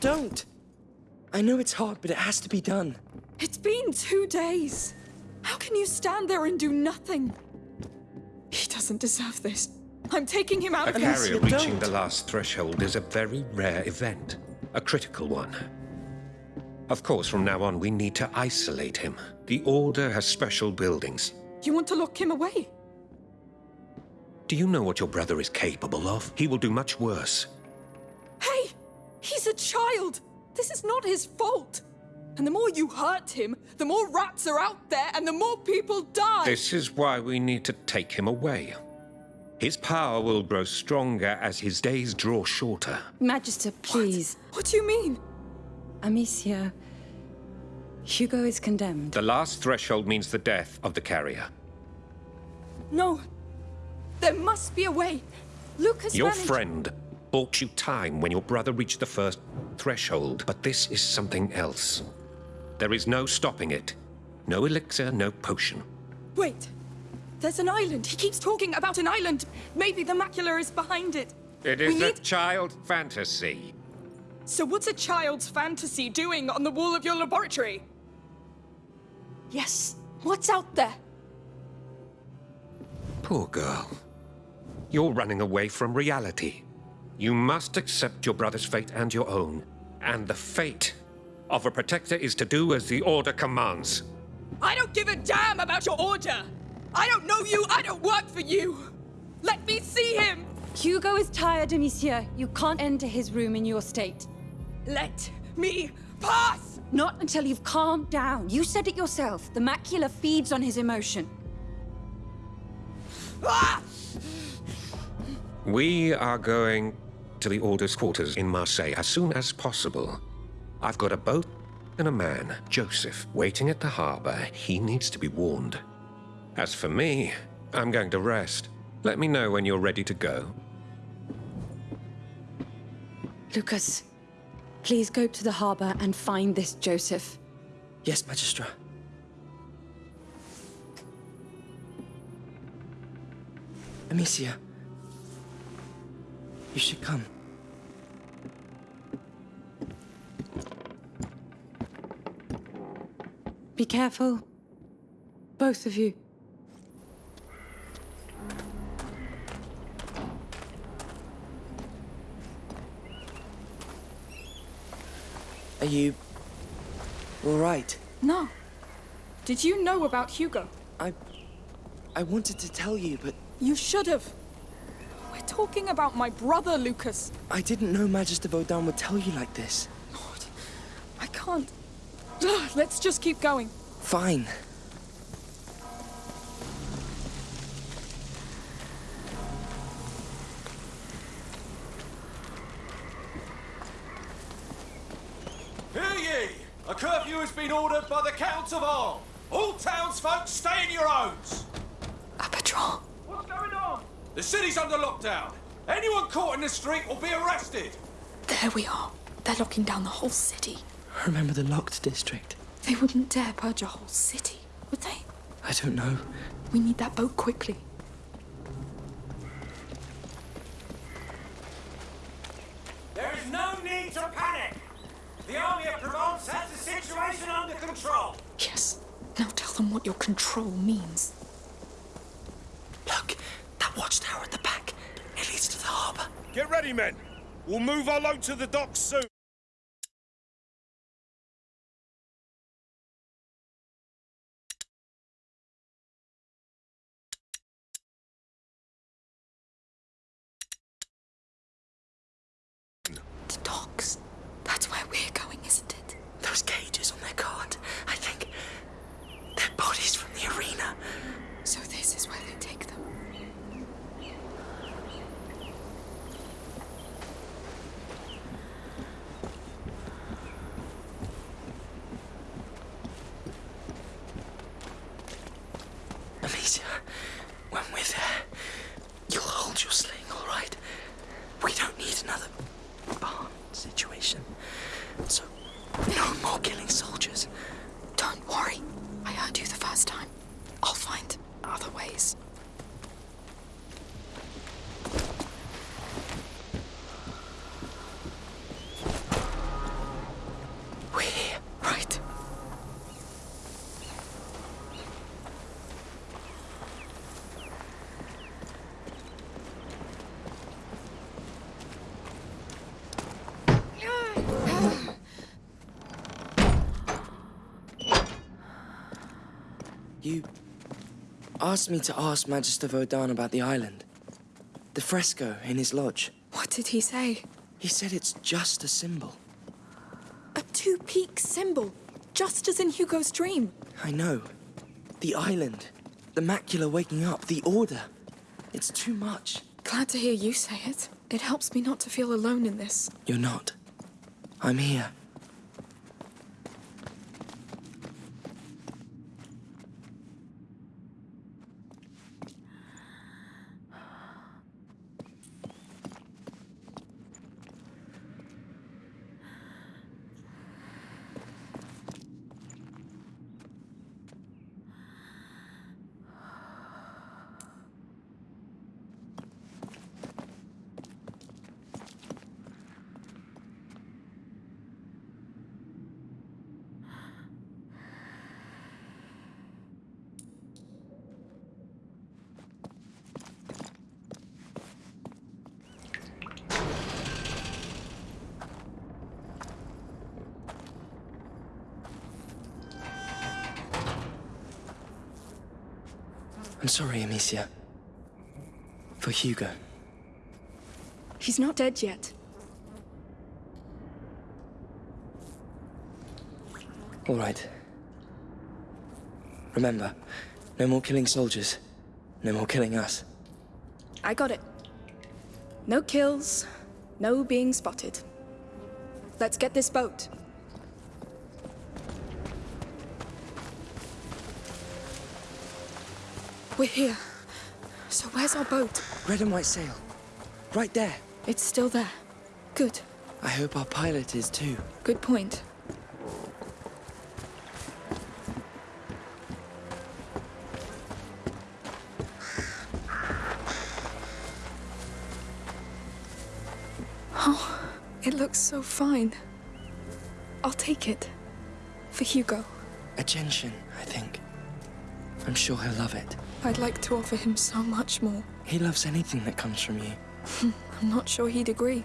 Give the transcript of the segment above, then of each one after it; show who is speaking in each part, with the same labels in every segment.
Speaker 1: don't. I know it's hard, but it has to be done.
Speaker 2: It's been two days. How can you stand there and do nothing? He doesn't deserve this. I'm taking him out
Speaker 3: A
Speaker 2: of
Speaker 1: Alicia,
Speaker 3: carrier reaching
Speaker 1: don't.
Speaker 3: the last threshold is a very rare event, a critical one. Of course, from now on, we need to isolate him. The Order has special buildings.
Speaker 2: You want to lock him away?
Speaker 3: Do you know what your brother is capable of? He will do much worse.
Speaker 2: Hey! He's a child! This is not his fault! And the more you hurt him, the more rats are out there and the more people die!
Speaker 3: This is why we need to take him away. His power will grow stronger as his days draw shorter.
Speaker 4: Magister, please.
Speaker 2: What do you mean?
Speaker 4: Amicia. Hugo is condemned.
Speaker 3: The last threshold means the death of the carrier.
Speaker 2: No. There must be a way. Lucas
Speaker 3: Your
Speaker 2: managed-
Speaker 3: friend bought you time when your brother reached the first threshold, but this is something else. There is no stopping it. No elixir, no potion.
Speaker 2: Wait. There's an island. He keeps talking about an island. Maybe the macula is behind it.
Speaker 3: It is we a
Speaker 2: need-
Speaker 3: child fantasy.
Speaker 2: So what's a child's fantasy doing on the wall of your laboratory? Yes. What's out there?
Speaker 3: Poor girl. You're running away from reality. You must accept your brother's fate and your own. And the fate of a protector is to do as the Order commands.
Speaker 2: I don't give a damn about your order. I don't know you. I don't work for you. Let me see him.
Speaker 4: Hugo is tired, Amicia. You can't enter his room in your state.
Speaker 2: Let me pass.
Speaker 4: Not until you've calmed down. You said it yourself. The macula feeds on his emotion.
Speaker 2: Ah!
Speaker 3: We are going to the Order's quarters in Marseille as soon as possible. I've got a boat and a man, Joseph, waiting at the harbor. He needs to be warned. As for me, I'm going to rest. Let me know when you're ready to go.
Speaker 4: Lucas, please go to the harbor and find this Joseph.
Speaker 1: Yes, Magistra. Amicia. You should come.
Speaker 4: Be careful. Both of you.
Speaker 1: Are you... all right?
Speaker 2: No. Did you know about Hugo?
Speaker 1: I... I wanted to tell you, but
Speaker 2: You should have. We're talking about my brother, Lucas.
Speaker 1: I didn't know Magister Vaudin would tell you like this.
Speaker 2: Lord, I can't. Ugh, Let's just keep going.
Speaker 1: Fine.
Speaker 5: Hear ye! A curfew has been ordered by the Count of Arles. All townsfolk stay in your homes.
Speaker 2: A patrol.
Speaker 5: What's going on? The city's under lockdown. Anyone caught in the street will be arrested.
Speaker 2: There we are. They're locking down the whole city.
Speaker 1: Remember the locked district?
Speaker 2: They wouldn't dare purge a whole city, would they?
Speaker 1: I don't know.
Speaker 2: We need that boat quickly.
Speaker 5: There is no need to panic. The army of Provence has the situation under control.
Speaker 2: Yes. Now tell them what your control means.
Speaker 1: Look, that watchtower at the back. It leads to the harbor.
Speaker 6: Get ready, men. We'll move our load to the docks soon.
Speaker 2: The docks. That's where we're going, isn't it?
Speaker 1: Those cages on their cart. I think they're bodies from the arena.
Speaker 2: So this is where they take them.
Speaker 1: Amicia, when we're there, you'll hold your sling, all right? We don't need another barn situation. So, no more killing soldiers.
Speaker 2: Don't worry. I heard you the first time. I'll find other ways.
Speaker 1: You asked me to ask Magister Vaudin about the island. The fresco in his lodge.
Speaker 2: What did he say?
Speaker 1: He said it's just a symbol.
Speaker 2: A two-peak symbol, just as in Hugo's dream.
Speaker 1: I know. The island. The macula waking up. The order. It's too much.
Speaker 2: Glad to hear you say it. It helps me not to feel alone in this.
Speaker 1: You're not. I'm here. Sorry, Amicia. For Hugo.
Speaker 2: He's not dead yet.
Speaker 1: All right. Remember, no more killing soldiers. No more killing us.
Speaker 2: I got it. No kills, no being spotted. Let's get this boat. We're here. So where's our boat?
Speaker 1: Red and white sail. Right there.
Speaker 2: It's still there. Good.
Speaker 1: I hope our pilot is too.
Speaker 2: Good point. Oh, it looks so fine. I'll take it. For Hugo.
Speaker 1: A gentian, I think. I'm sure he'll love it.
Speaker 2: I'd like to offer him so much more.
Speaker 1: He loves anything that comes from you.
Speaker 2: I'm not sure he'd agree.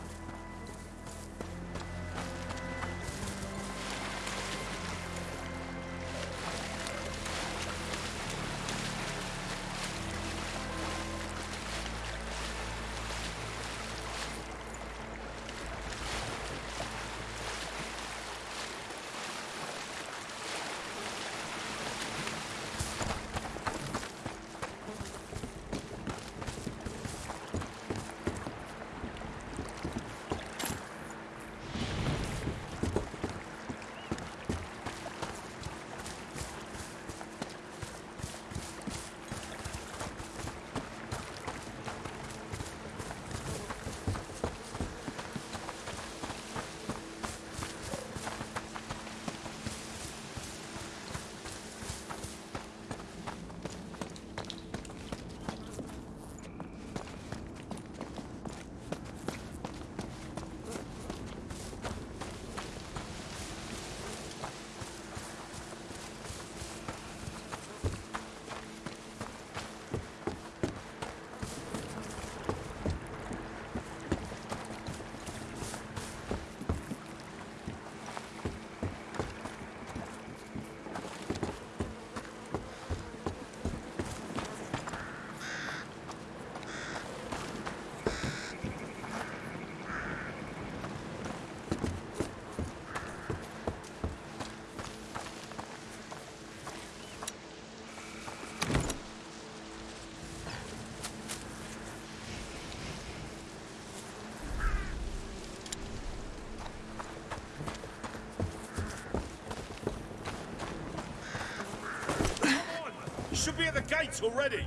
Speaker 6: Gates already.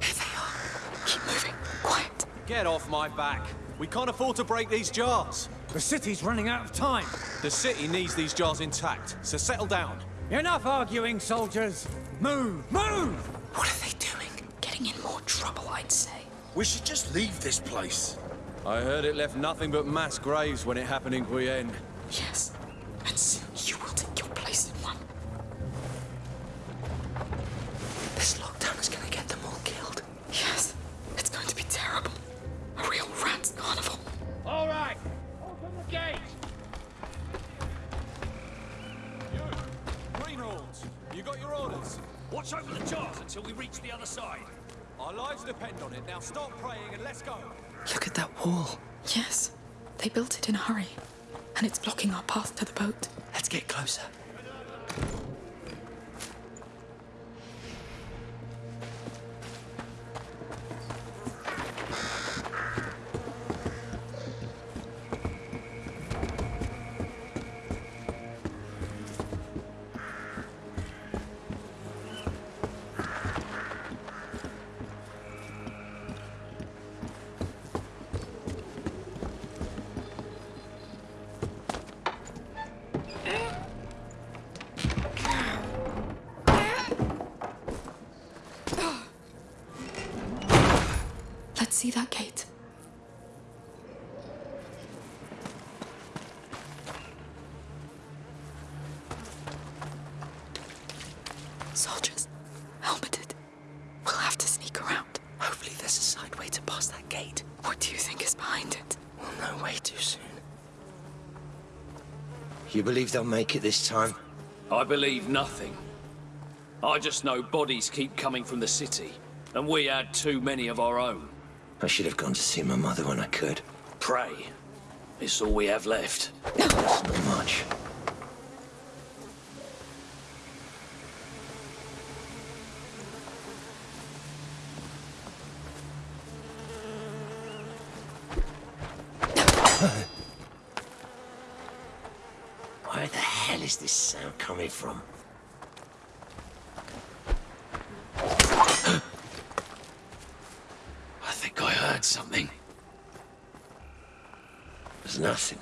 Speaker 2: Here they are. Keep moving. Quiet.
Speaker 5: Get off my back. We can't afford to break these jars.
Speaker 7: The city's running out of time.
Speaker 5: The city needs these jars intact, so settle down.
Speaker 7: Enough arguing, soldiers. Move, move!
Speaker 1: What are they doing?
Speaker 2: Getting in more trouble, I'd say.
Speaker 6: We should just leave this place.
Speaker 5: I heard it left nothing but mass graves when it happened in Guyenne.
Speaker 6: Believe they'll make it this time?
Speaker 8: I believe nothing. I just know bodies keep coming from the city, and we had too many of our own.
Speaker 6: I should have gone to see my mother when I could.
Speaker 8: Pray. It's all we have left.
Speaker 6: That's not much. Where the hell is this sound coming from?
Speaker 8: I think I heard something.
Speaker 6: There's nothing.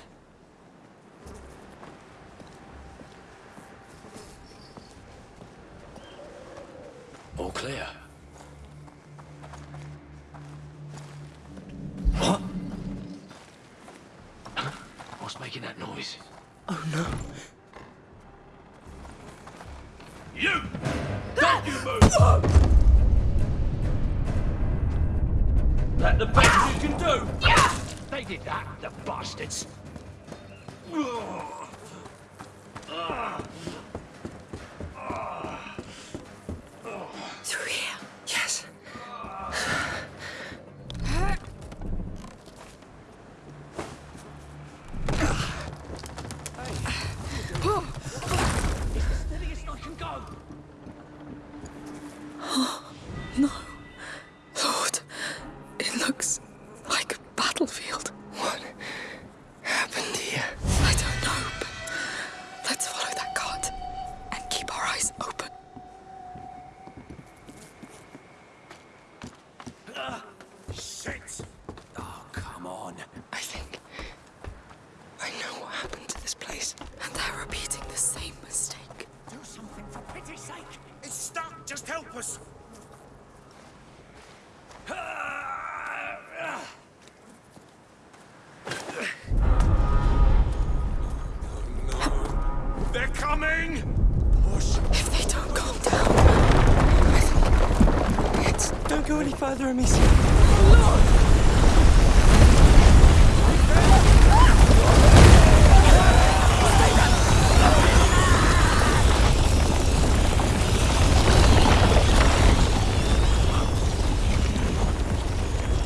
Speaker 1: Go any further, Amicia.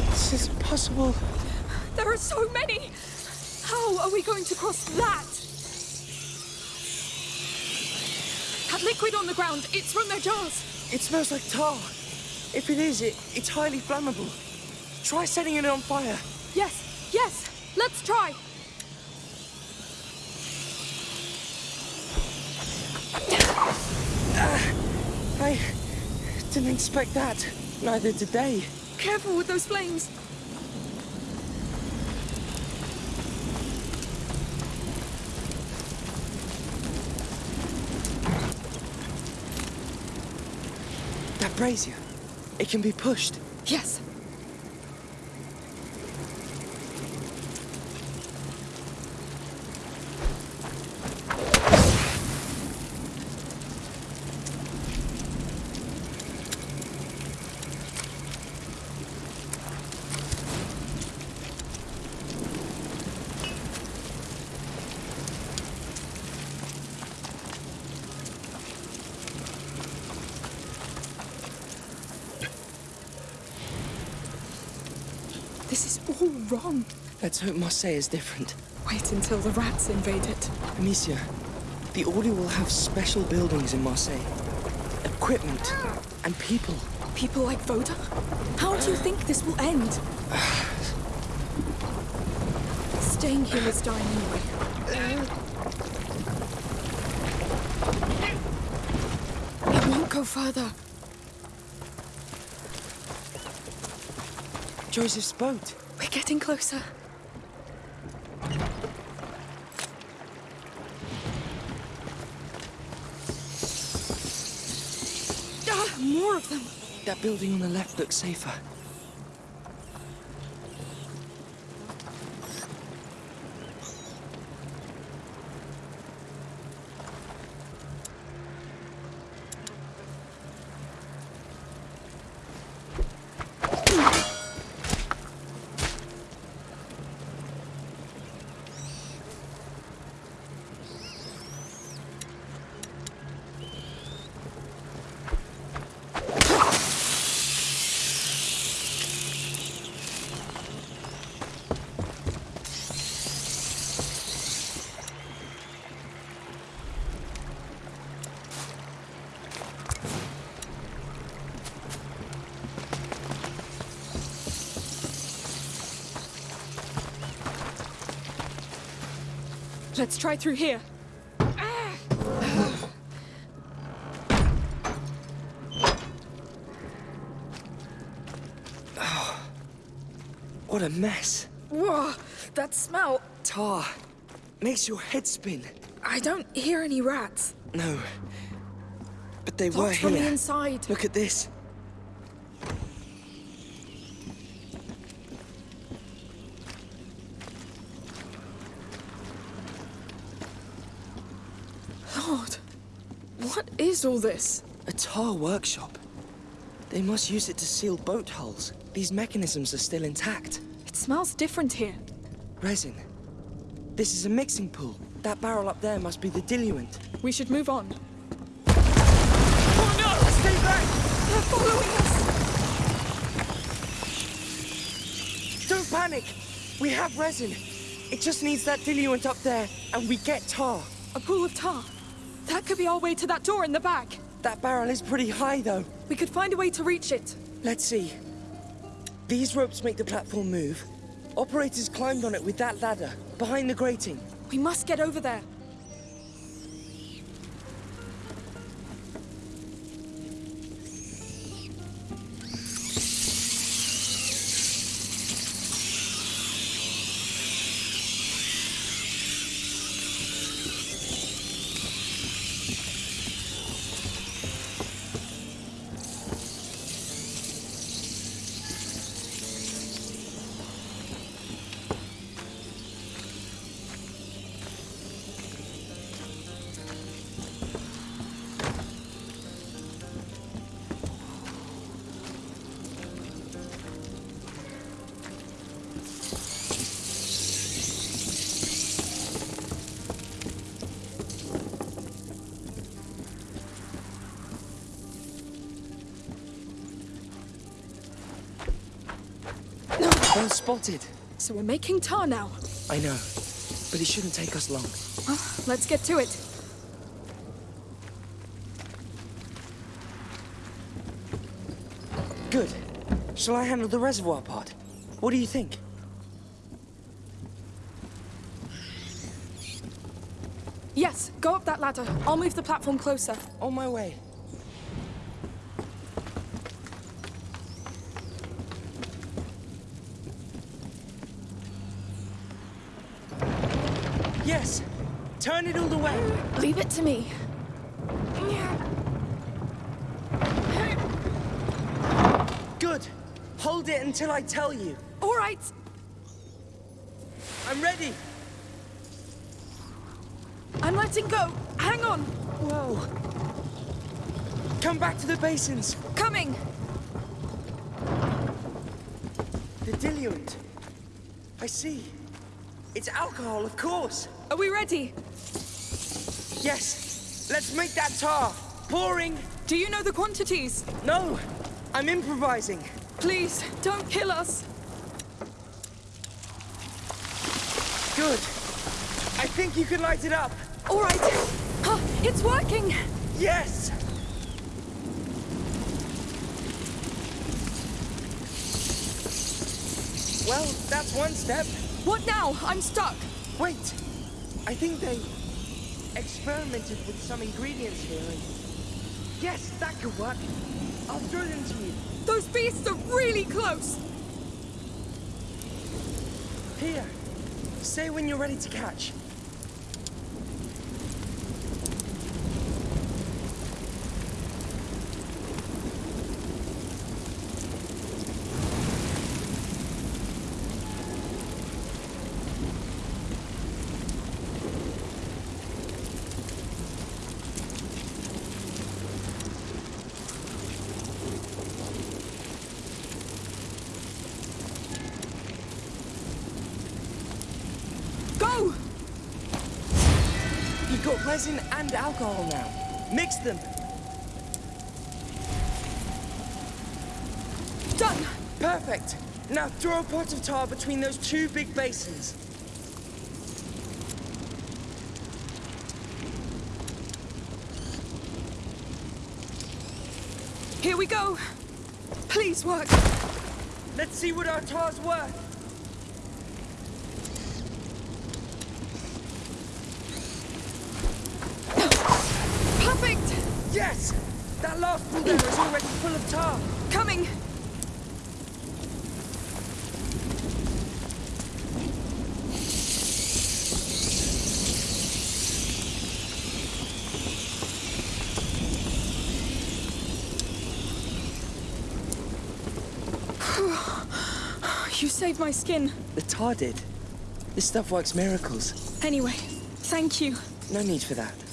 Speaker 1: This is impossible.
Speaker 2: there are so many. How are we going to cross that? That liquid on the ground, it's from their jars.
Speaker 1: It smells like tar. If it is, it, it's highly flammable. Try setting it on fire.
Speaker 2: Yes, yes, let's try.
Speaker 1: Uh, I didn't expect that. Neither did they.
Speaker 2: Careful with those flames.
Speaker 1: That brazier, it can be pushed.
Speaker 2: Yes.
Speaker 1: Let's hope Marseille is different.
Speaker 2: Wait until the rats invade it.
Speaker 1: Amicia, the Order will have special buildings in Marseille. Equipment and people.
Speaker 2: People like Vaudin? How do you think this will end? Staying here is dying anyway. It won't go further.
Speaker 1: Joseph's boat.
Speaker 2: We're getting closer.
Speaker 1: That building on the left looks safer.
Speaker 2: Let's try through here.
Speaker 1: What a mess.
Speaker 2: Whoa, that smell.
Speaker 1: Tar. Makes your head spin.
Speaker 2: I don't hear any rats.
Speaker 1: No. But they were
Speaker 2: Locked from the inside.
Speaker 1: Look at this.
Speaker 2: Lord, what is all this?
Speaker 1: A tar workshop. They must use it to seal boat hulls. These mechanisms are still intact.
Speaker 2: It smells different here.
Speaker 1: Resin. This is a mixing pool. That barrel up there must be the diluent.
Speaker 2: We should move on. Oh no!
Speaker 1: Stay back!
Speaker 2: They're following us!
Speaker 1: Don't panic! We have resin. It just needs that diluent up there, and we get tar.
Speaker 2: A pool of tar. That could be our way to that door in the back.
Speaker 1: That barrel is pretty high, though.
Speaker 2: We could find a way to reach it.
Speaker 1: Let's see. These ropes make the platform move. Operators climbed on it with that ladder, behind the grating.
Speaker 2: We must get over there.
Speaker 1: Well spotted.
Speaker 2: So we're making tar now.
Speaker 1: I know, but it shouldn't take us long.
Speaker 2: Well, let's get to it.
Speaker 1: Good. Shall I handle the reservoir part? What do you think?
Speaker 2: Yes, go up that ladder. I'll move the platform closer.
Speaker 1: On my way. Yes! Turn it all the way!
Speaker 2: Leave it to me.
Speaker 1: Good! Hold it until I tell you.
Speaker 2: All right.
Speaker 1: I'm ready!
Speaker 2: I'm letting go. Hang on.
Speaker 1: Whoa! Come back to the basins!
Speaker 2: Coming.
Speaker 1: The diluent. I see. It's alcohol, of course.
Speaker 2: Are we ready?
Speaker 1: Yes. Let's make that tar. Pouring.
Speaker 2: Do you know the quantities?
Speaker 1: No. I'm improvising.
Speaker 2: Please, don't kill us.
Speaker 1: Good. I think you can light it up.
Speaker 2: All right. Huh, it's working.
Speaker 1: Yes! Well, that's one step.
Speaker 2: What now? I'm stuck.
Speaker 1: Wait. I think they experimented with some ingredients here and... Yes, that could work. I'll throw them to you.
Speaker 2: Those beasts are really close.
Speaker 1: Here. Say when you're ready to catch.
Speaker 2: Go!
Speaker 1: You've got resin and alcohol now. Mix them.
Speaker 2: Done.
Speaker 1: Perfect. Now throw a pot of tar between those two big basins.
Speaker 2: Here we go. Please work.
Speaker 1: Let's see what our tar's worth.
Speaker 2: Perfect.
Speaker 1: Yes! That last pool there is already full of tar.
Speaker 2: Coming. You saved my skin.
Speaker 1: The tar did. This stuff works miracles.
Speaker 2: Anyway, thank you.
Speaker 1: No need for that.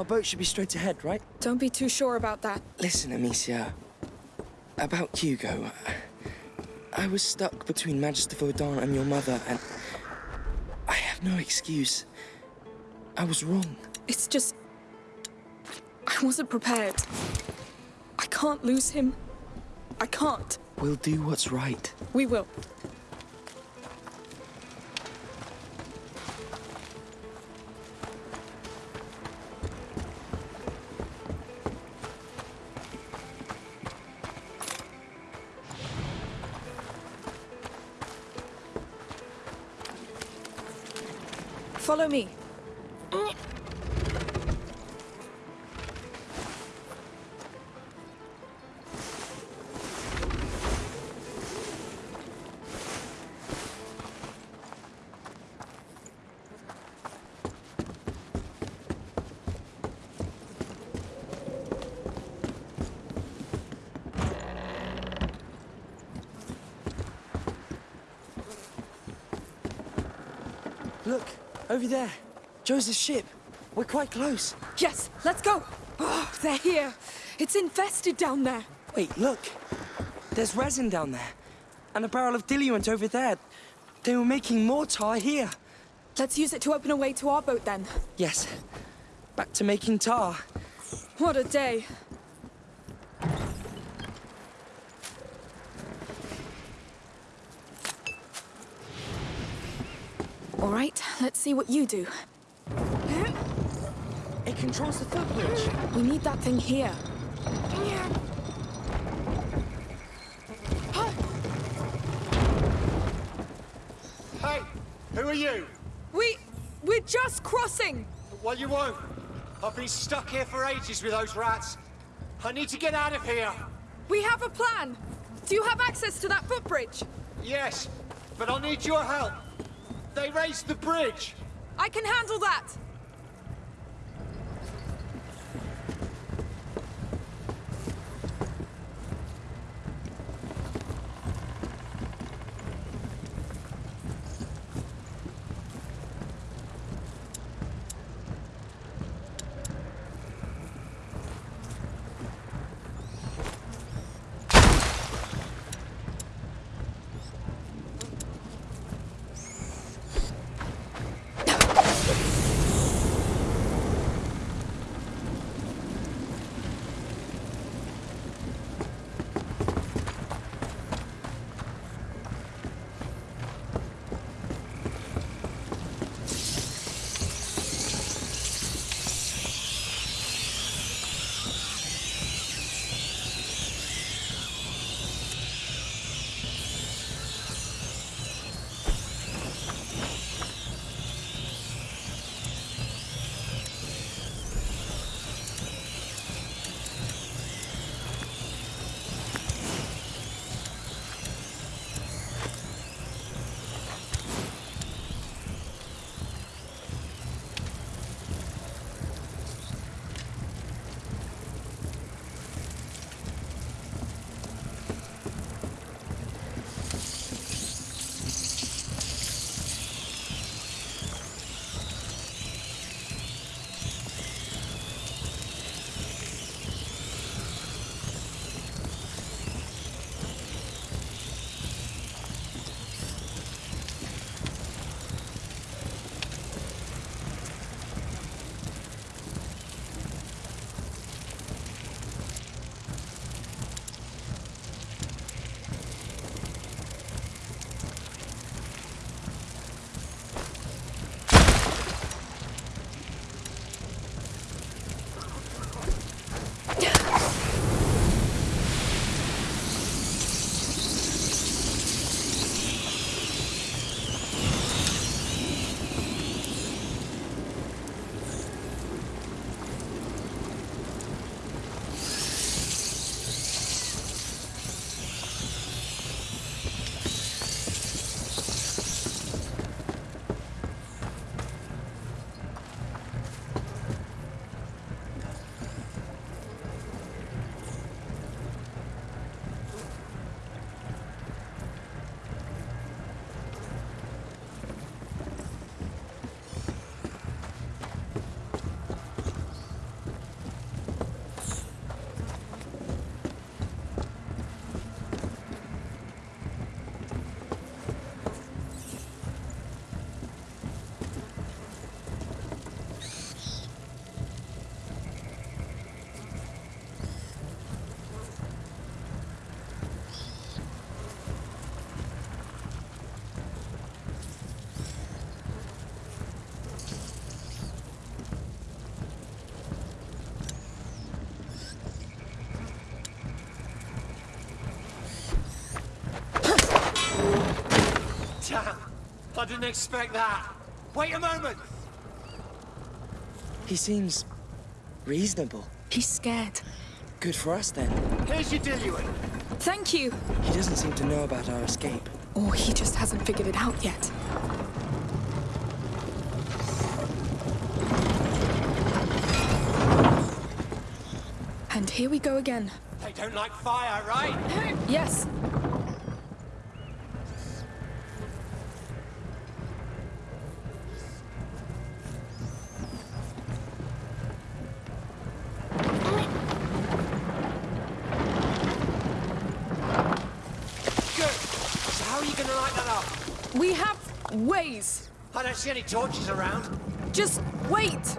Speaker 1: Our boat should be straight ahead, right?
Speaker 2: Don't be too sure about that.
Speaker 1: Listen, Amicia. About Hugo. I was stuck between Magister Vaudin and your mother, and I have no excuse. I was wrong.
Speaker 2: It's just... I wasn't prepared. I can't lose him. I can't.
Speaker 1: We'll do what's right.
Speaker 2: We will. Follow me.
Speaker 1: Over there. Joseph's ship. We're quite close.
Speaker 2: Yes, let's go. Oh, they're here. It's infested down there.
Speaker 1: Wait, look. There's resin down there. And a barrel of diluent over there. They were making more tar here.
Speaker 2: Let's use it to open a way to our boat then.
Speaker 1: Yes. Back to making tar.
Speaker 2: What a day. All right, let's see what you do.
Speaker 1: It controls the footbridge.
Speaker 2: We need that thing here.
Speaker 9: Hey, who are you?
Speaker 2: We... we're just crossing!
Speaker 9: Well, you won't. I've been stuck here for ages with those rats. I need to get out of here.
Speaker 2: We have a plan! Do you have access to that footbridge?
Speaker 9: Yes, but I'll need your help. They raised the bridge.
Speaker 2: I can handle that!
Speaker 9: Town. I didn't expect that. Wait a moment.
Speaker 10: He seems reasonable.
Speaker 2: He's scared.
Speaker 10: Good for us then.
Speaker 9: Here's your diluent.
Speaker 2: Thank you.
Speaker 10: He doesn't seem to know about our escape.
Speaker 2: Or he just hasn't figured it out yet. And here we go again.
Speaker 9: They don't like fire, right?
Speaker 2: Yes.
Speaker 9: See any torches around.
Speaker 2: Just wait.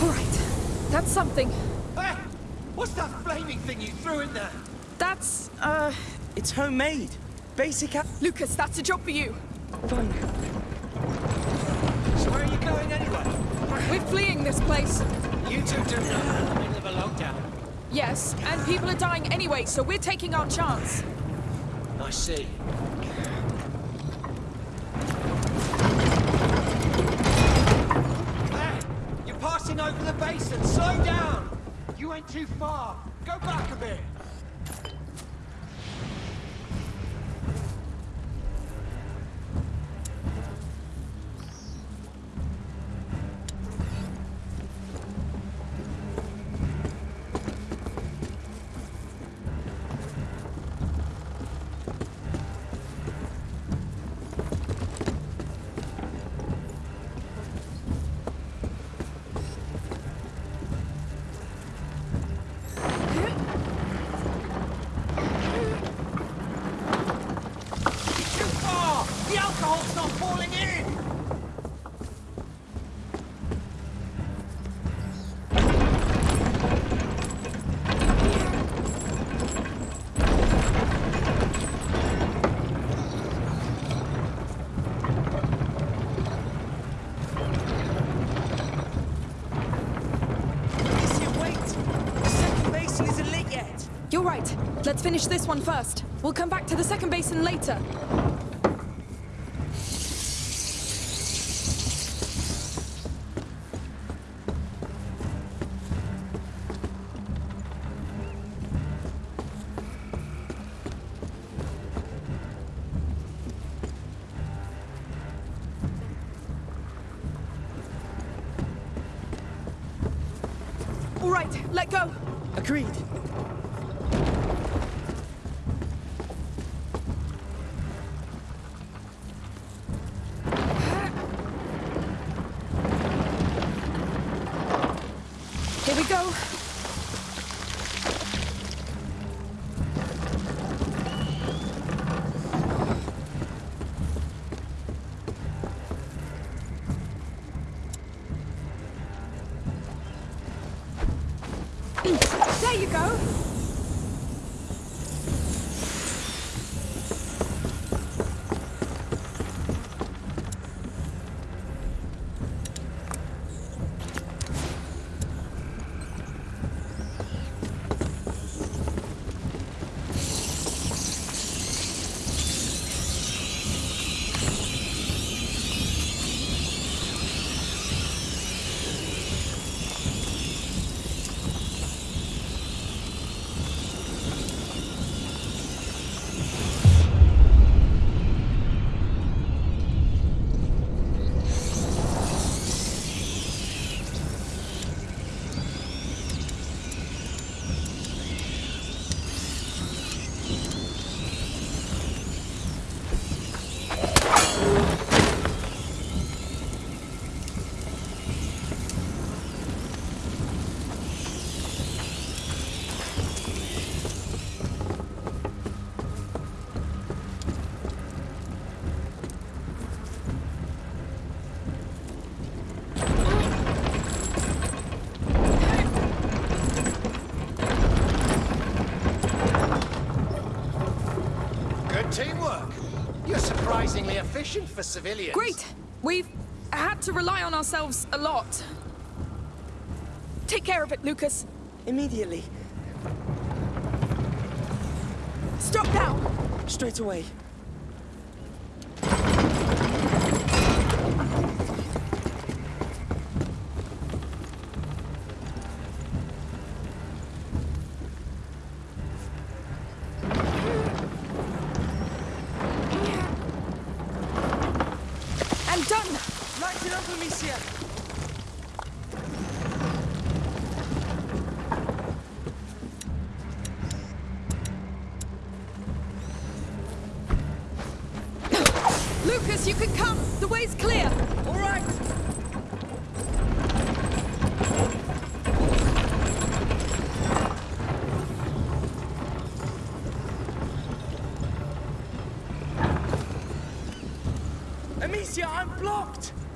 Speaker 2: All right. That's something.
Speaker 9: Hey! What's that flaming thing you threw in there?
Speaker 2: That's, uh...
Speaker 10: It's homemade. Basic app.
Speaker 2: Lucas, that's a job for you.
Speaker 10: Fine.
Speaker 9: So where are you going anyway?
Speaker 2: We're fleeing this place.
Speaker 9: You two do know in the middle of a lockdown.
Speaker 2: Yes, and people are dying anyway, so we're taking our chance.
Speaker 9: I see. You're passing over the basin. Slow down! You went too far. Go back a bit.
Speaker 2: Finish this one first. We'll come back to the second basin later. All right, let go.
Speaker 10: Agreed.
Speaker 9: surprisingly efficient for civilians.
Speaker 2: Great! We've had to rely on ourselves a lot. Take care of it, Lucas.
Speaker 1: Immediately.
Speaker 2: Stop now!
Speaker 1: Straight away.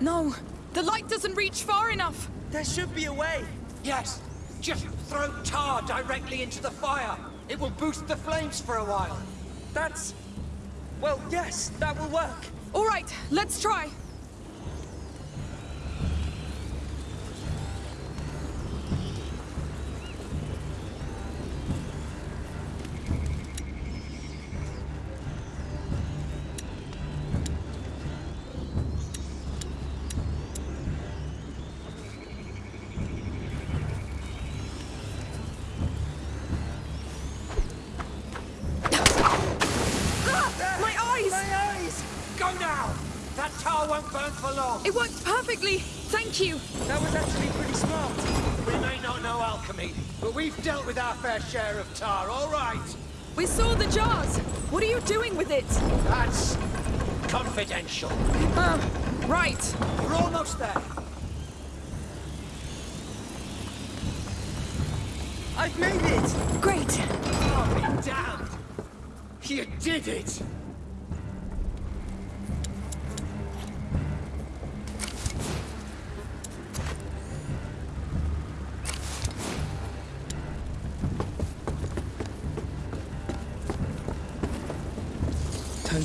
Speaker 2: No, the light doesn't reach far enough!
Speaker 1: There should be a way.
Speaker 9: Yes, just throw tar directly into the fire. It will boost the flames for a while.
Speaker 1: That's... Well, yes, that will work.
Speaker 2: All right, let's try.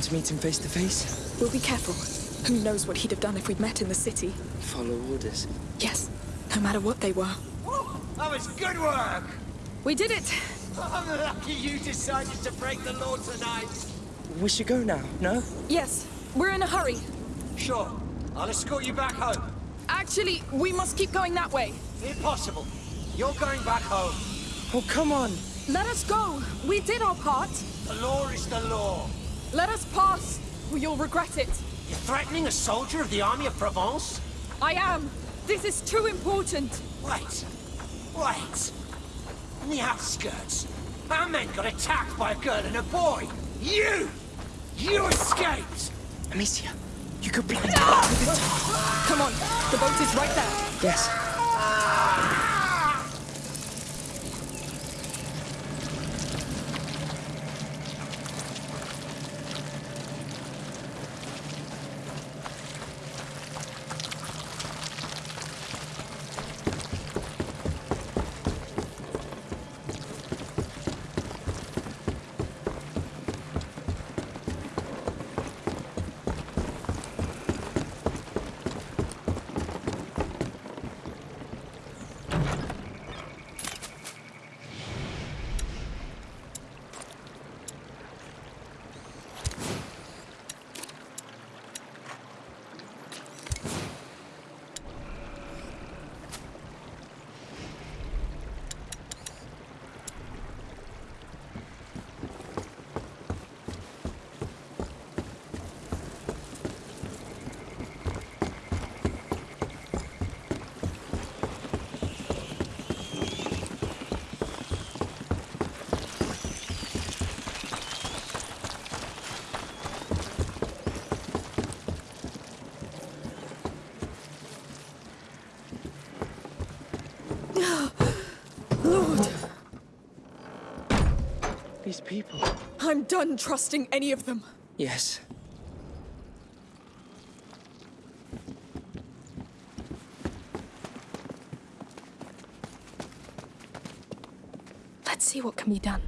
Speaker 1: Time to meet him face to face.
Speaker 2: We'll be careful. Who knows what he'd have done if we'd met in the city?
Speaker 1: Follow orders.
Speaker 2: Yes, no matter what they were.
Speaker 9: That was good work!
Speaker 2: We did it!
Speaker 9: I'm lucky you decided to break the law tonight.
Speaker 1: We should go now, no?
Speaker 2: Yes, we're in a hurry.
Speaker 9: Sure, I'll escort you back home.
Speaker 2: Actually, we must keep going that way.
Speaker 9: Impossible. You're going back home.
Speaker 1: Oh, come on!
Speaker 2: Let us go. We did our part.
Speaker 9: The law is the law.
Speaker 2: Let us pass, or you'll regret it.
Speaker 9: You're threatening a soldier of the army of Provence?
Speaker 2: I am. This is too important.
Speaker 9: Wait. Wait. In the outskirts, our men got attacked by a girl and a boy. You! You escaped!
Speaker 1: Amicia, you could blind her with ah! the tar.
Speaker 2: Come on, the boat is right there.
Speaker 1: Yes.
Speaker 2: Lord,
Speaker 1: These people.
Speaker 2: I'm done trusting any of them.
Speaker 1: Yes.
Speaker 2: Let's see what can be done.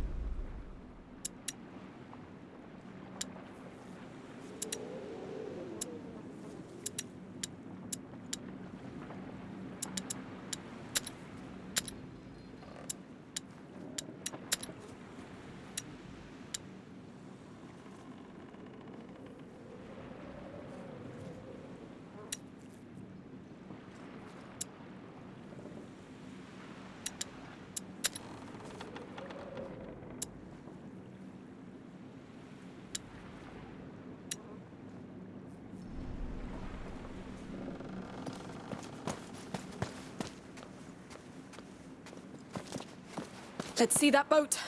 Speaker 6: Let's see that boat.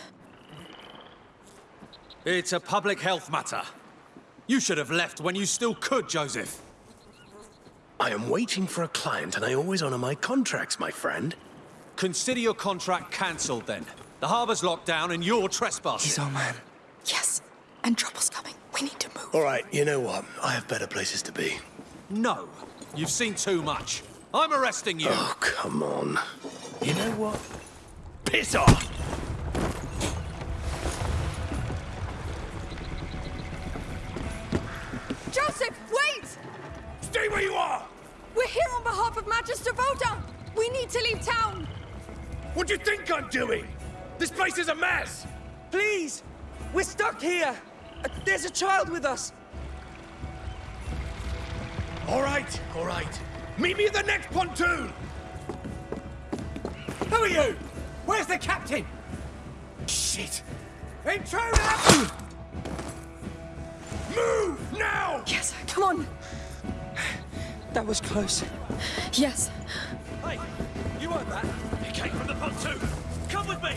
Speaker 5: It's a public health matter. You should have left when you still could, Joseph.
Speaker 11: I am waiting for a client and I always honor my contracts, my friend.
Speaker 5: Consider your contract cancelled then. The harbour's locked down and you're trespassing.
Speaker 1: He's our man.
Speaker 6: Yes, and trouble's coming. We need to move.
Speaker 11: All right, you know what? I have better places to be.
Speaker 5: No. You've seen too much. I'm arresting you.
Speaker 11: Oh, come on. You know what? Piss off!
Speaker 6: Town.
Speaker 8: What do you think I'm doing? This place is a mess!
Speaker 1: Please! We're stuck here! Uh, There's a child with us!
Speaker 8: All right, all right. Meet me at the next pontoon!
Speaker 12: Who are you? Where's the captain?
Speaker 8: Shit!
Speaker 12: Intruder!
Speaker 8: Move, now!
Speaker 6: Yes, come on.
Speaker 1: That was close.
Speaker 6: Yes.
Speaker 5: Hey, you heard that?
Speaker 8: He came from the pontoon! Come with me!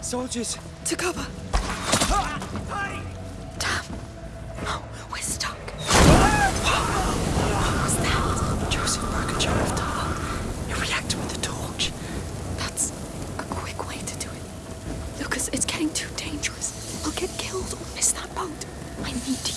Speaker 1: Soldiers,
Speaker 6: To cover.
Speaker 8: Hey!
Speaker 6: Damn. Oh, we're stuck. Ah! What was that?
Speaker 13: Joseph broke a jar of tar. It reacted with the torch.
Speaker 6: That's a quick way to do it. Lucas, it's getting too dangerous. I'll get killed or miss that boat. I need to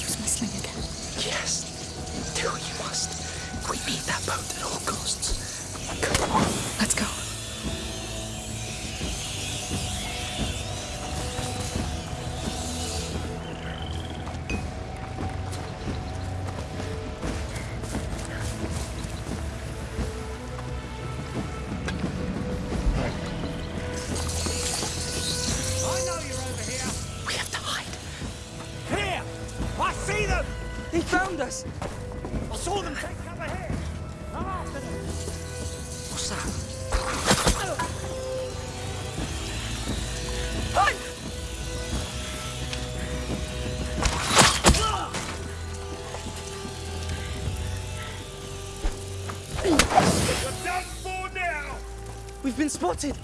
Speaker 1: been spotted!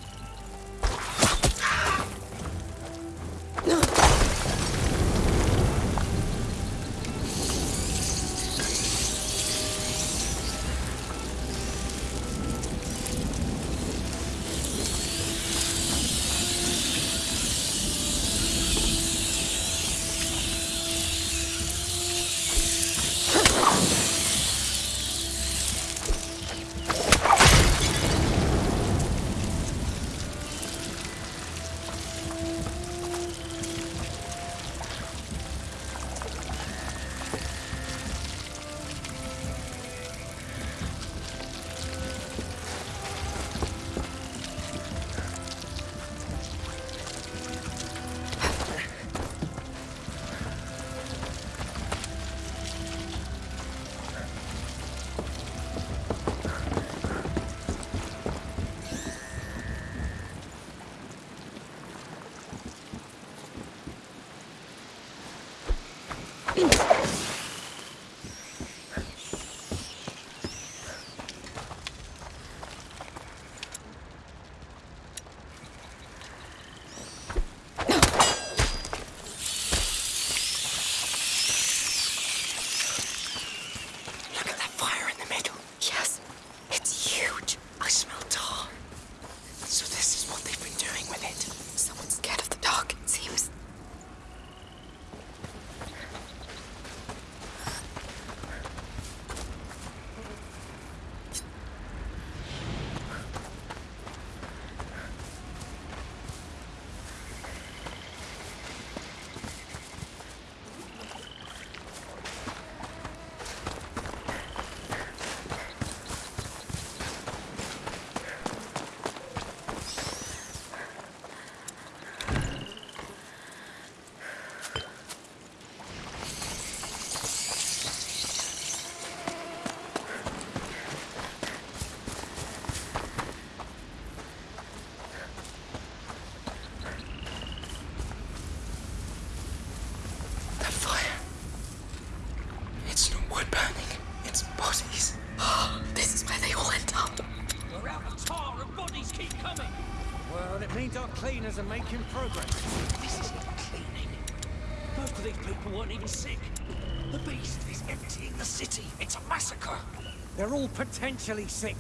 Speaker 2: potentially sick.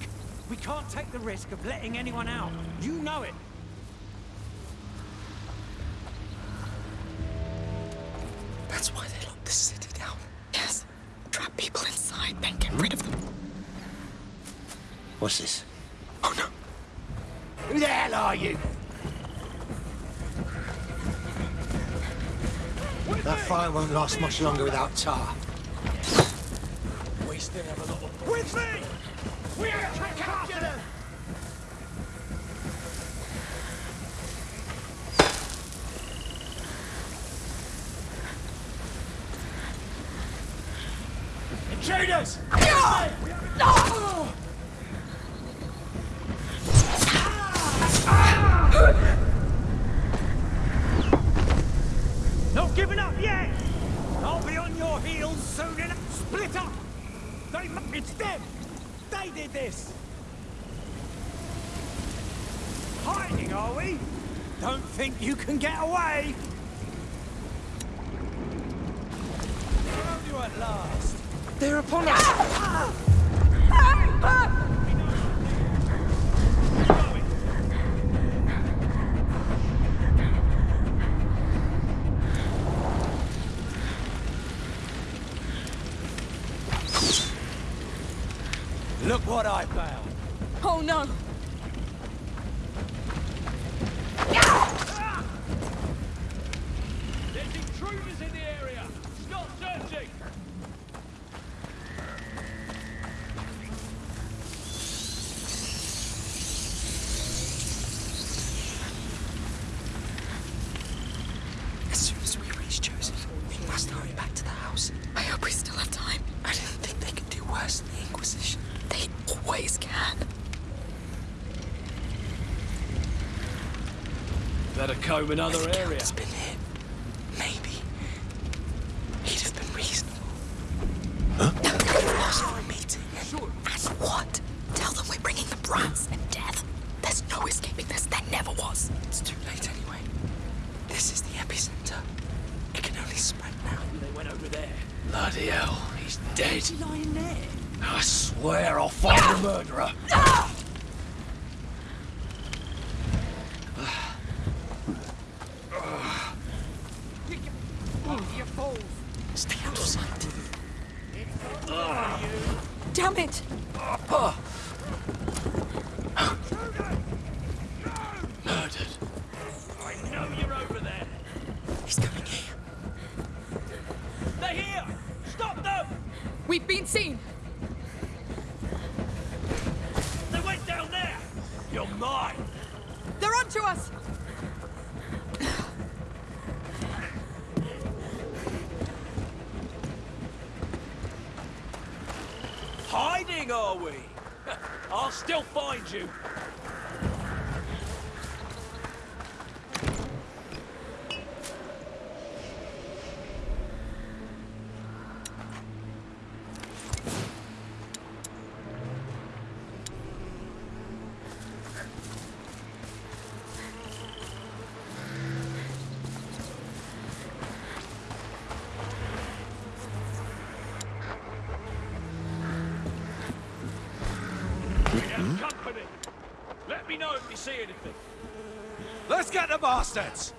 Speaker 2: We can't take the risk of letting anyone out. You know it.
Speaker 6: That's why they locked the city down. Yes. Trap people inside, then get rid of them.
Speaker 5: What's this?
Speaker 6: Oh, no.
Speaker 14: Who the hell are you?
Speaker 5: That fire won't last much longer without tar.
Speaker 2: can get away! Found you at last.
Speaker 15: They're upon us!
Speaker 2: Look what I found!
Speaker 1: Oh no!
Speaker 8: king, are we? I'll still find you. see anything.
Speaker 16: Let's get the bastards!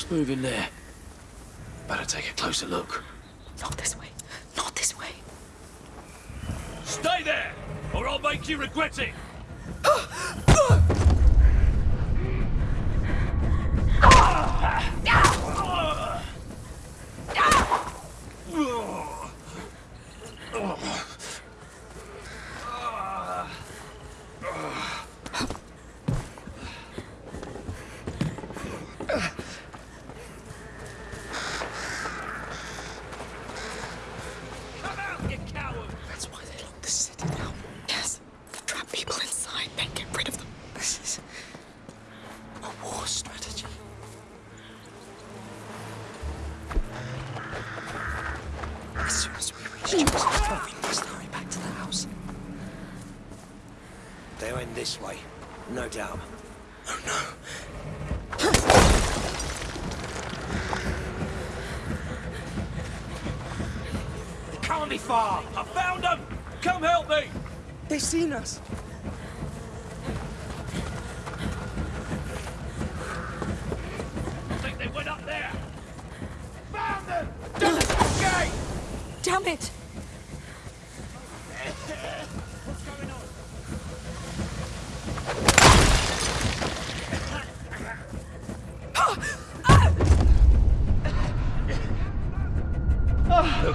Speaker 8: What's moving there? Better take a closer look.
Speaker 2: Not this way. Not this way.
Speaker 8: Stay there, or I'll make you regret it!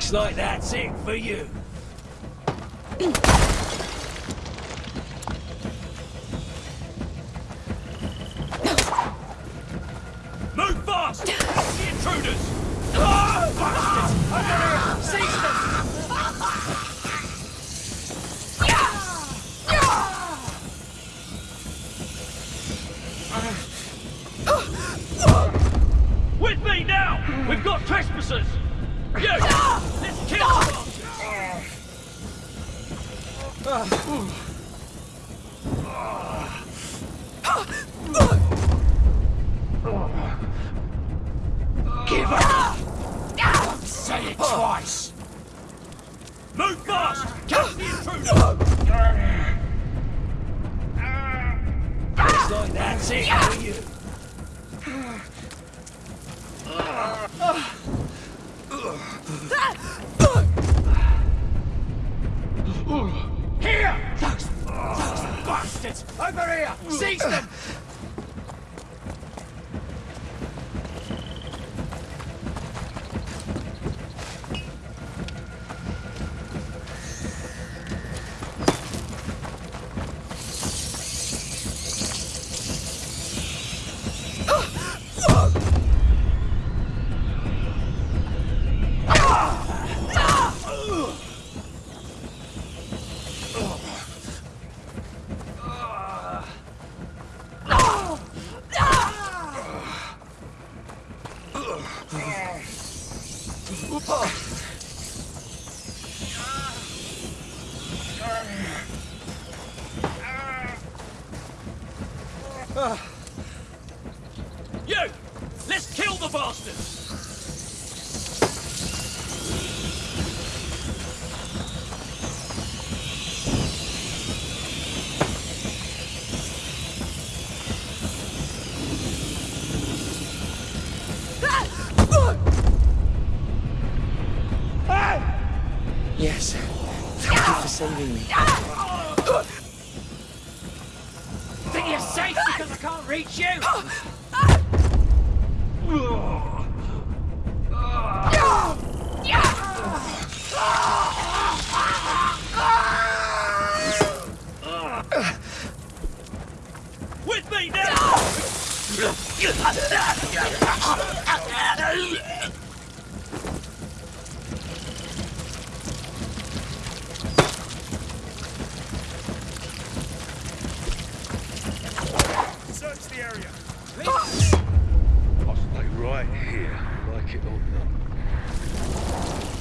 Speaker 9: Looks like that's it for you.
Speaker 8: Move fast! Stop the intruders! Oh, bastards! I'm gonna seize them! With me now! We've got trespassers! You! Uh, the
Speaker 1: area.
Speaker 5: Hostile ah! right here. Like it or not.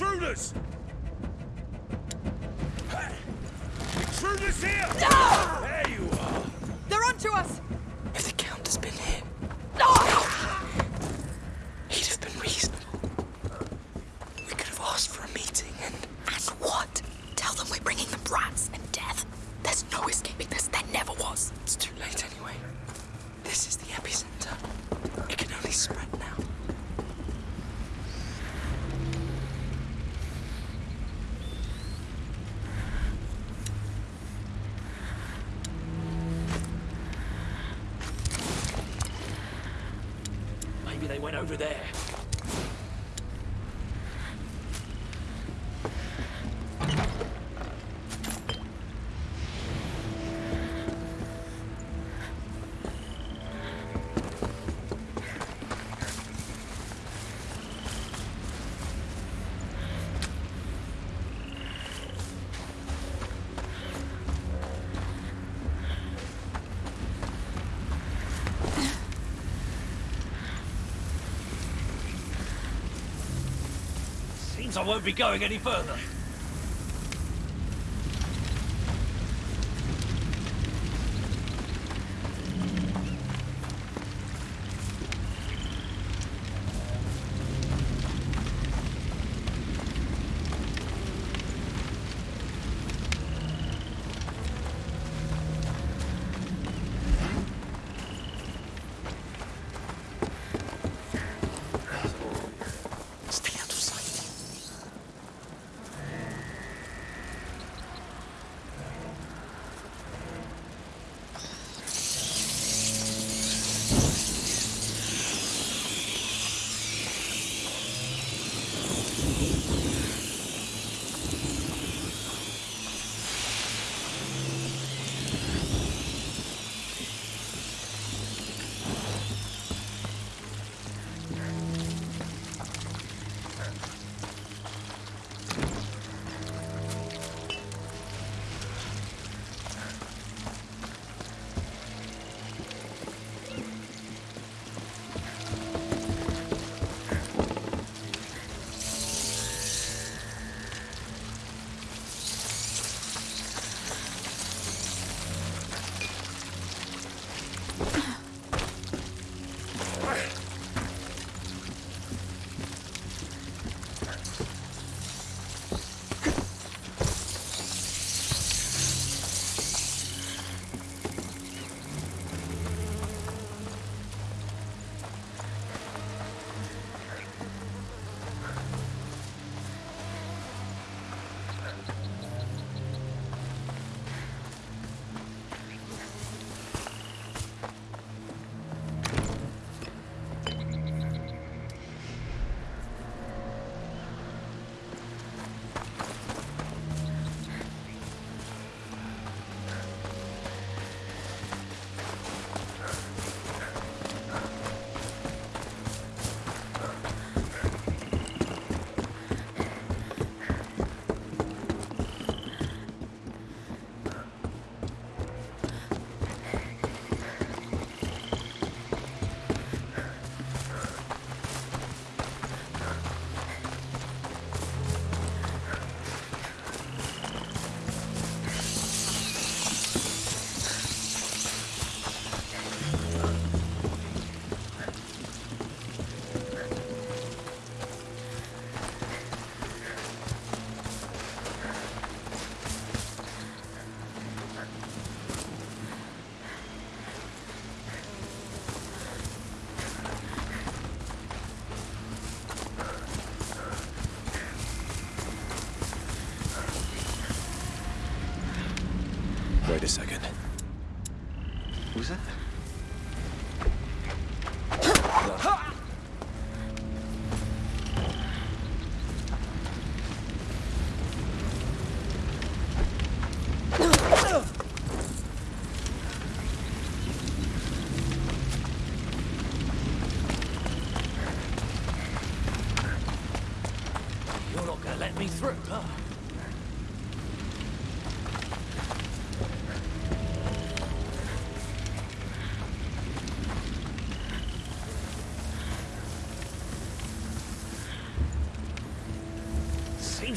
Speaker 1: intruders!
Speaker 8: means I won't be going any further.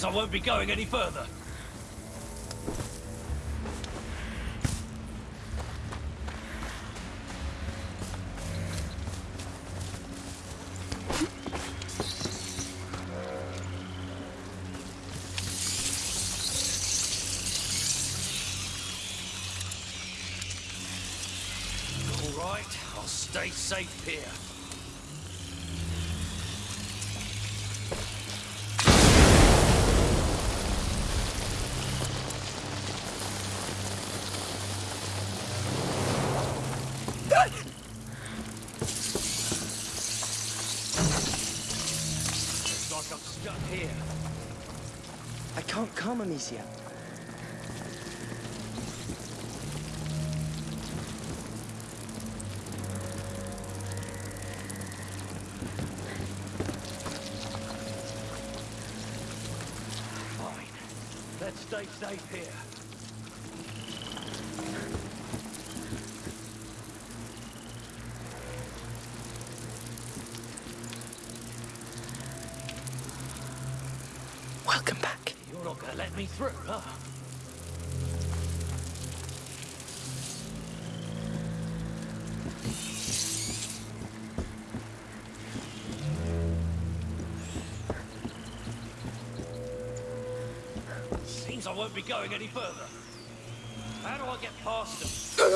Speaker 8: I won't be going any further.
Speaker 10: Amicia.
Speaker 8: Fine. Let's stay safe here.
Speaker 1: Welcome back.
Speaker 8: You're not gonna let me through, huh? Seems I won't be going any further. How do I get past them?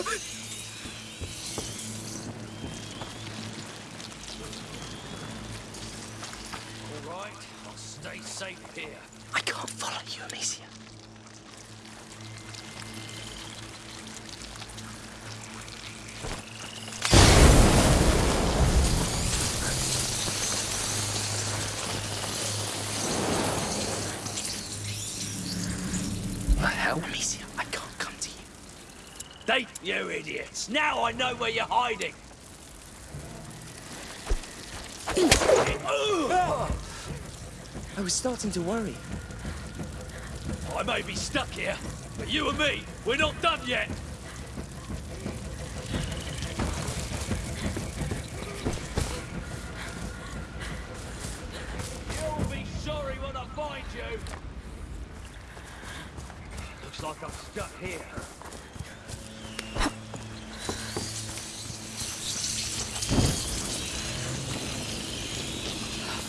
Speaker 8: All right, I'll stay safe here.
Speaker 1: You
Speaker 8: idiots! Now I know where you're hiding!
Speaker 10: I was starting to worry.
Speaker 8: I may be stuck here, but you and me, we're not done yet! You'll be sorry when I find you! Looks like I'm stuck here.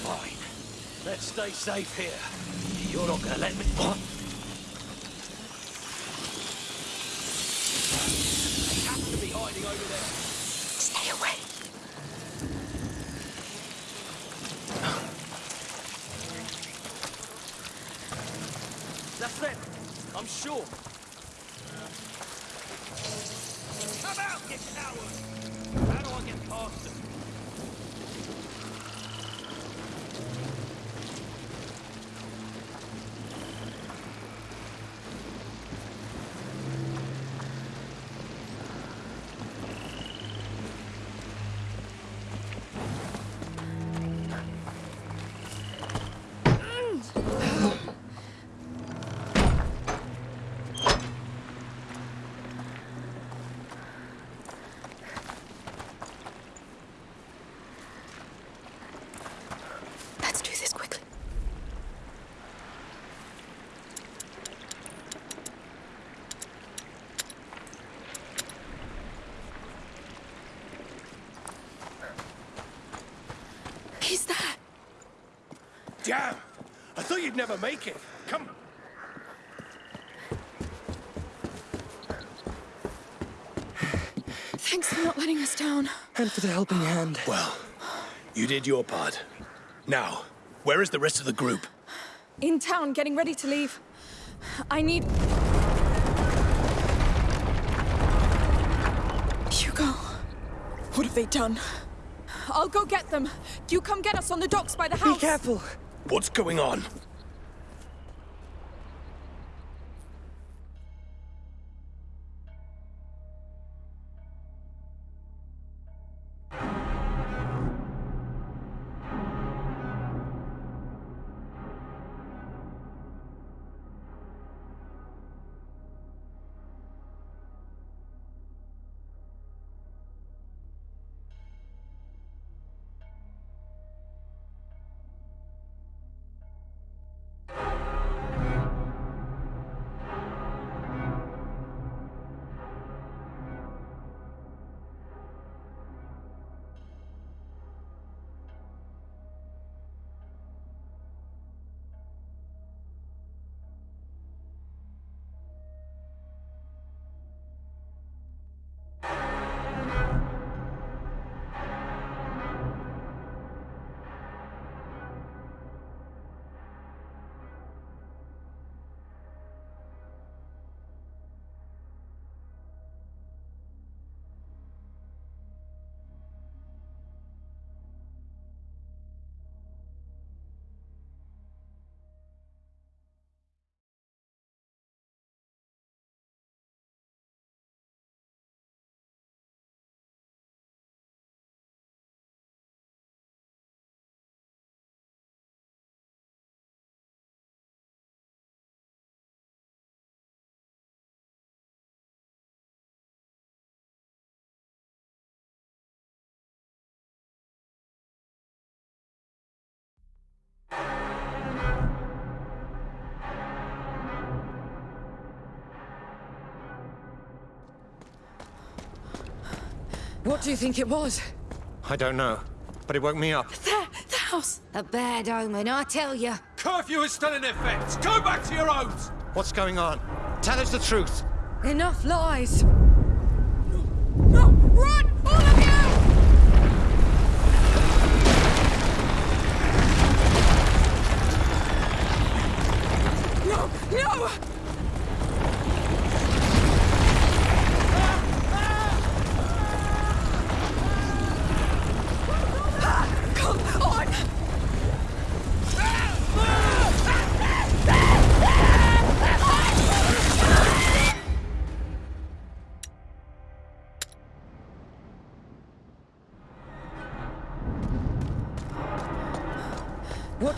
Speaker 8: Fine. Let's stay safe here. You're not gonna let me... What? They have to be hiding over there.
Speaker 17: Stay away.
Speaker 8: That's them. I'm sure. Come out, you coward! How do I get past them?
Speaker 17: Let's do this quickly. He's there.
Speaker 11: Damn! I thought you'd never make it. Come.
Speaker 2: Thanks for not letting us down.
Speaker 10: And for the helping hand.
Speaker 11: Well, you did your part. Now, where is the rest of the group?
Speaker 2: In town, getting ready to leave. I need. Hugo, what have they done? I'll go get them. You come get us on the docks by the house.
Speaker 1: Be careful.
Speaker 11: What's going on?
Speaker 4: What do you think it was?
Speaker 9: I don't know, but it woke me up.
Speaker 2: There, the house.
Speaker 18: A bad omen, I tell you.
Speaker 5: Curfew is still in effect. Go back to your homes.
Speaker 9: What's going on? Tell us the truth.
Speaker 4: Enough lies.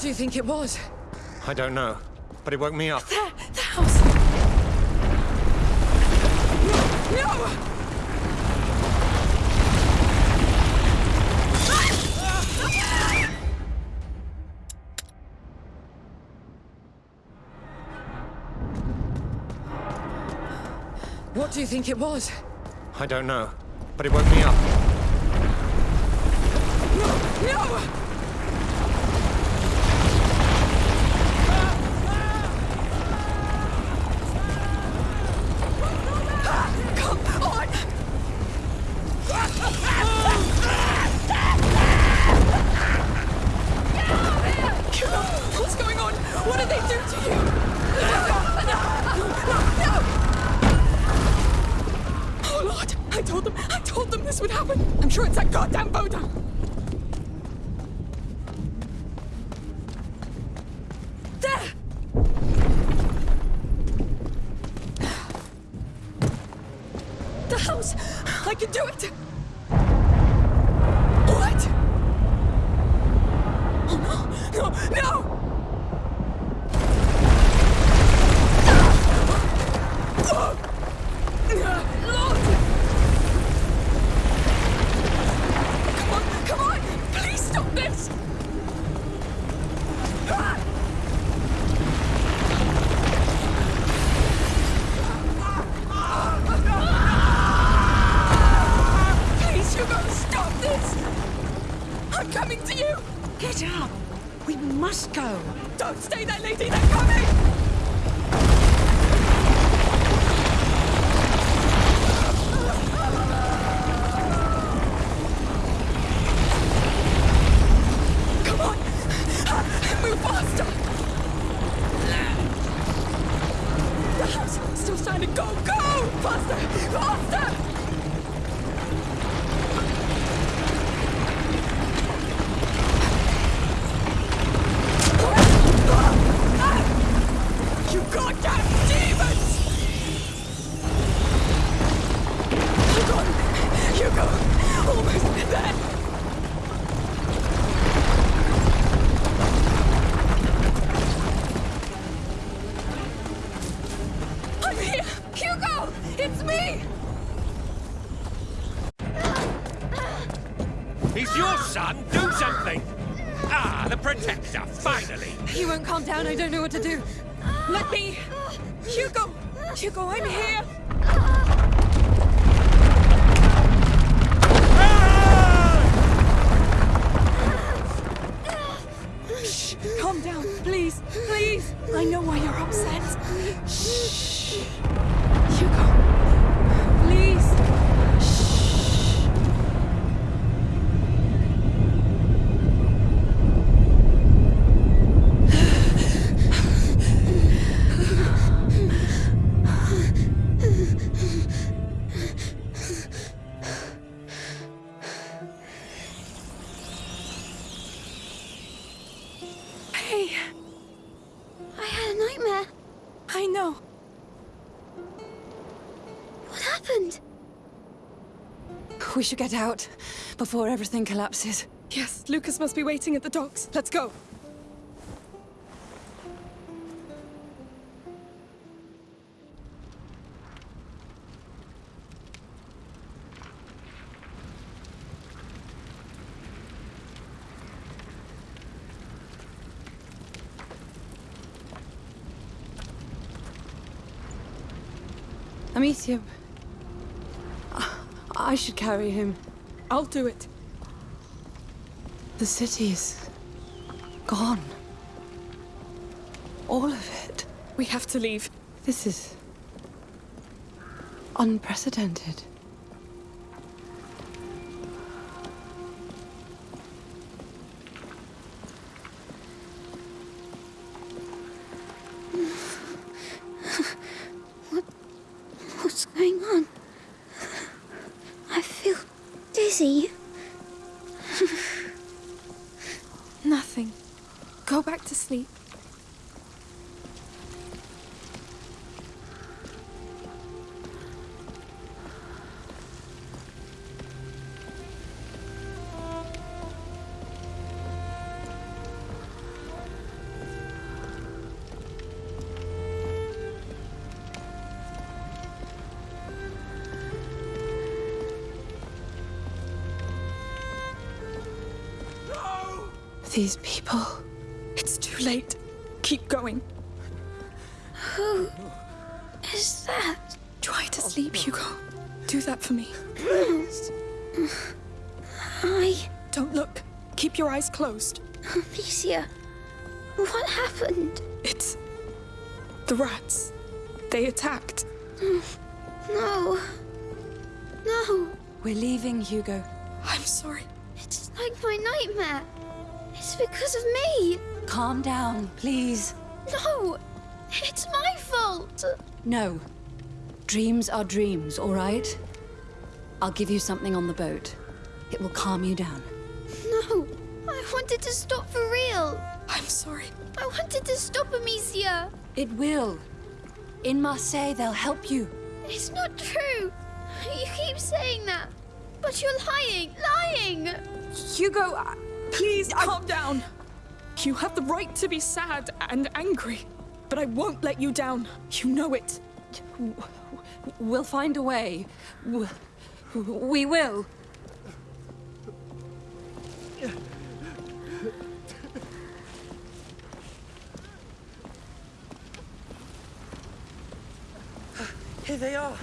Speaker 4: Do you think it was?
Speaker 9: I don't know, but it woke me up.
Speaker 2: There, the house. No, no!
Speaker 4: What do you think it was?
Speaker 9: I don't know, but it woke me up.
Speaker 2: No! Come House! I can do it! Calm down. I don't know what to do. I
Speaker 19: had a nightmare.
Speaker 2: I know.
Speaker 19: What happened?
Speaker 4: We should get out before everything collapses.
Speaker 2: Yes, Lucas must be waiting at the docks. Let's go.
Speaker 4: I should carry him.
Speaker 2: I'll do it.
Speaker 4: The city is... gone. All of it.
Speaker 2: We have to leave.
Speaker 4: This is unprecedented. These people.
Speaker 2: It's too late. Keep going.
Speaker 19: Who is that?
Speaker 2: Try to sleep, Hugo. Do that for me. Please.
Speaker 19: I.
Speaker 2: Don't look. Keep your eyes closed.
Speaker 19: Amicia, what happened?
Speaker 2: It's. the rats. They attacked.
Speaker 19: Mm, no. No.
Speaker 4: We're leaving, Hugo.
Speaker 19: Because of me.
Speaker 4: Calm down, please.
Speaker 19: No. It's my fault.
Speaker 4: No. Dreams are dreams, all right? I'll give you something on the boat. It will calm you down.
Speaker 19: No. I wanted to stop for real.
Speaker 2: I'm sorry.
Speaker 19: I wanted to stop Amicia.
Speaker 4: It will. In Marseille, they'll help you.
Speaker 19: It's not true. You keep saying that. But you're lying. Lying.
Speaker 2: Hugo, uh, please calm down. You have the right to be sad and angry, but I won't let you down. You know it.
Speaker 4: We'll find a way. We will.
Speaker 10: Here they are.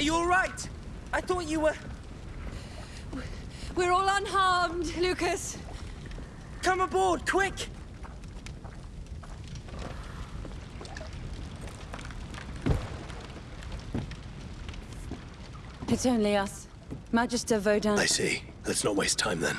Speaker 10: Are you all right? I thought you were...
Speaker 4: We're all unharmed, Lucas.
Speaker 10: Come aboard, quick!
Speaker 4: It's only us. Magister Vaudin...
Speaker 11: I see. Let's not waste time then.